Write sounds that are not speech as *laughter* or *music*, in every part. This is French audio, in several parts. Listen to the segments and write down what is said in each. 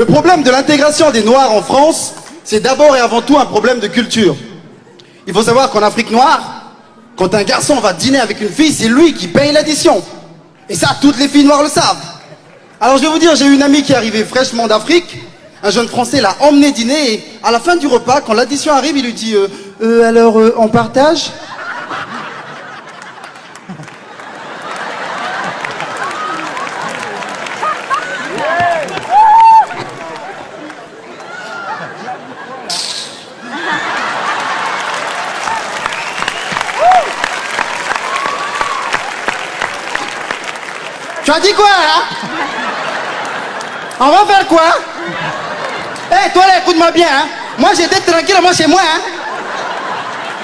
Le problème de l'intégration des Noirs en France, c'est d'abord et avant tout un problème de culture. Il faut savoir qu'en Afrique noire, quand un garçon va dîner avec une fille, c'est lui qui paye l'addition. Et ça, toutes les filles noires le savent. Alors je vais vous dire, j'ai une amie qui est arrivée fraîchement d'Afrique. Un jeune Français l'a emmené dîner et à la fin du repas, quand l'addition arrive, il lui dit euh, Euh, alors euh, on partage? Tu as dit quoi, hein? On va faire quoi? Eh, toi là, écoute-moi bien, hein. Moi, j'étais tranquillement chez moi, hein.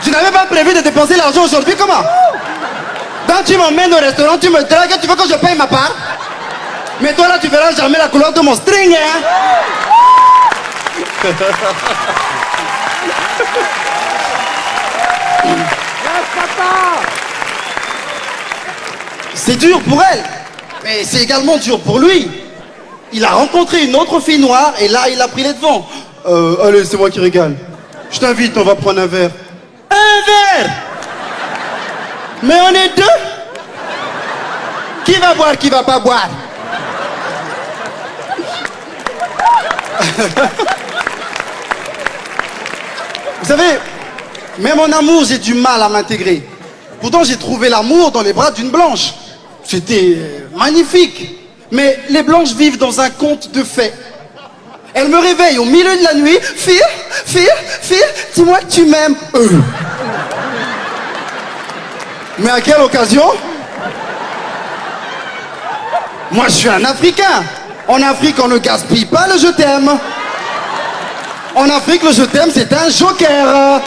Je n'avais pas prévu de dépenser l'argent aujourd'hui, comment? Donc tu m'emmènes au restaurant, tu me dragues, tu veux que je paye ma part? Mais toi là, tu verras jamais la couleur de mon string, hein. C'est dur pour elle, mais c'est également dur pour lui. Il a rencontré une autre fille noire et là, il a pris les devants. Euh, allez, c'est moi qui régale. Je t'invite, on va prendre un verre. Un verre Mais on est deux Qui va boire, qui va pas boire *laughs* Vous savez, même en amour, j'ai du mal à m'intégrer. Pourtant, j'ai trouvé l'amour dans les bras d'une blanche. C'était euh, magnifique. Mais les blanches vivent dans un conte de fées. Elles me réveillent au milieu de la nuit. Phil, Phil, Phil, dis-moi que tu m'aimes. Mais à quelle occasion? Moi, je suis un Africain. En Afrique, on ne gaspille pas le je t'aime. En Afrique, le je t'aime, c'est un joker.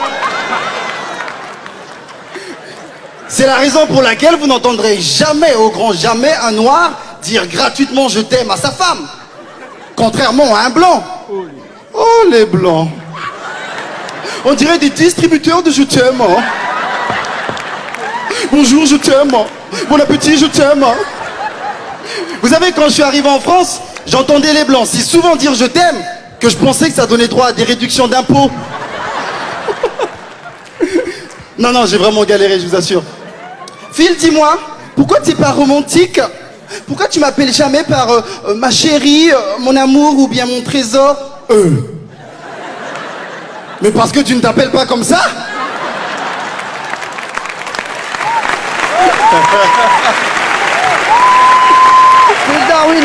C'est la raison pour laquelle vous n'entendrez jamais, au grand jamais, un noir dire gratuitement je t'aime à sa femme. Contrairement à un blanc. Oh, les blancs. On dirait des distributeurs de je t'aime. hein. Bonjour, je t'aime. Bon appétit, je t'aime. Vous savez, quand je suis arrivé en France, j'entendais les blancs si souvent dire je t'aime que je pensais que ça donnait droit à des réductions d'impôts. *laughs* Non, non, j'ai vraiment galéré, je vous assure. Phil, dis-moi, pourquoi tu n'es pas romantique? Pourquoi tu m'appelles jamais par euh, euh, ma chérie, euh, mon amour ou bien mon trésor? Euh. Mais parce que tu ne t'appelles pas comme ça? *laughs* Darwin